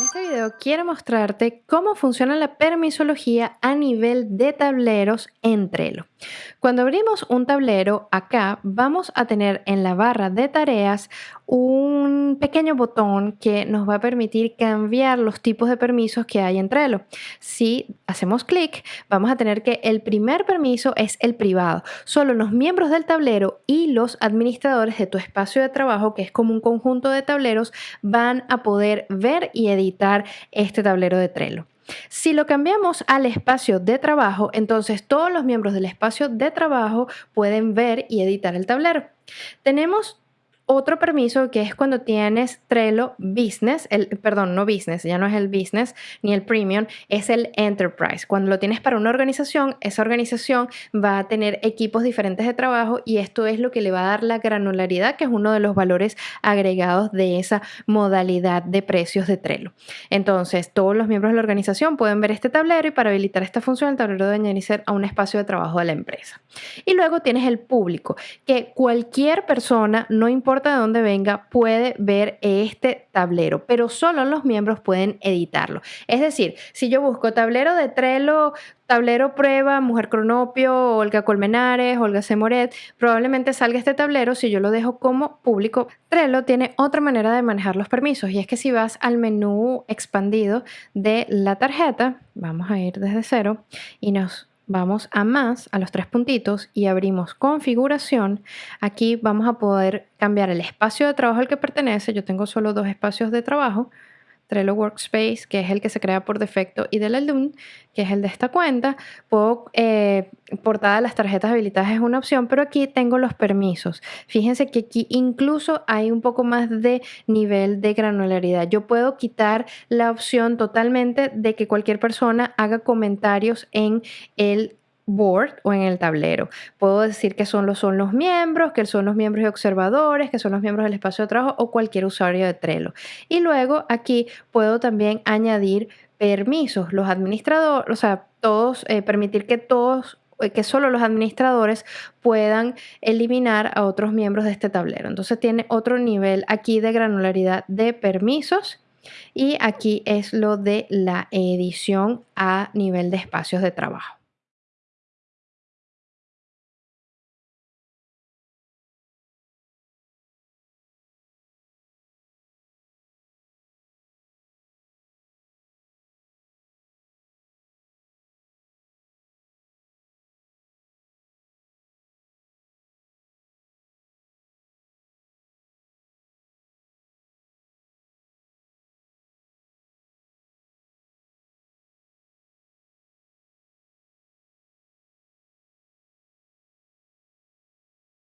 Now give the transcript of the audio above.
En este video quiero mostrarte cómo funciona la permisología a nivel de tableros en Trello. Cuando abrimos un tablero, acá vamos a tener en la barra de tareas un pequeño botón que nos va a permitir cambiar los tipos de permisos que hay en Trello. Si hacemos clic, vamos a tener que el primer permiso es el privado. Solo los miembros del tablero y los administradores de tu espacio de trabajo, que es como un conjunto de tableros, van a poder ver y editar este tablero de Trello. Si lo cambiamos al espacio de trabajo, entonces todos los miembros del espacio de trabajo pueden ver y editar el tablero. Tenemos otro permiso que es cuando tienes Trello Business, el, perdón, no Business, ya no es el Business ni el Premium, es el Enterprise. Cuando lo tienes para una organización, esa organización va a tener equipos diferentes de trabajo y esto es lo que le va a dar la granularidad, que es uno de los valores agregados de esa modalidad de precios de Trello. Entonces, todos los miembros de la organización pueden ver este tablero y para habilitar esta función, el tablero debe añadirse a un espacio de trabajo de la empresa. Y luego tienes el público, que cualquier persona, no importa de dónde venga puede ver este tablero, pero solo los miembros pueden editarlo. Es decir, si yo busco tablero de Trello, tablero prueba, Mujer Cronopio, Olga Colmenares, Olga Semoret, probablemente salga este tablero si yo lo dejo como público. Trello tiene otra manera de manejar los permisos y es que si vas al menú expandido de la tarjeta, vamos a ir desde cero y nos vamos a más, a los tres puntitos y abrimos configuración. Aquí vamos a poder cambiar el espacio de trabajo al que pertenece. Yo tengo solo dos espacios de trabajo. Trello Workspace, que es el que se crea por defecto, y del Alum, que es el de esta cuenta. Puedo, eh, las tarjetas habilitadas es una opción, pero aquí tengo los permisos. Fíjense que aquí incluso hay un poco más de nivel de granularidad. Yo puedo quitar la opción totalmente de que cualquier persona haga comentarios en el board o en el tablero. Puedo decir que son los, son los miembros, que son los miembros y observadores, que son los miembros del espacio de trabajo o cualquier usuario de Trello. Y luego aquí puedo también añadir permisos, los administradores, o sea, todos, eh, permitir que todos eh, que solo los administradores puedan eliminar a otros miembros de este tablero. Entonces tiene otro nivel aquí de granularidad de permisos y aquí es lo de la edición a nivel de espacios de trabajo.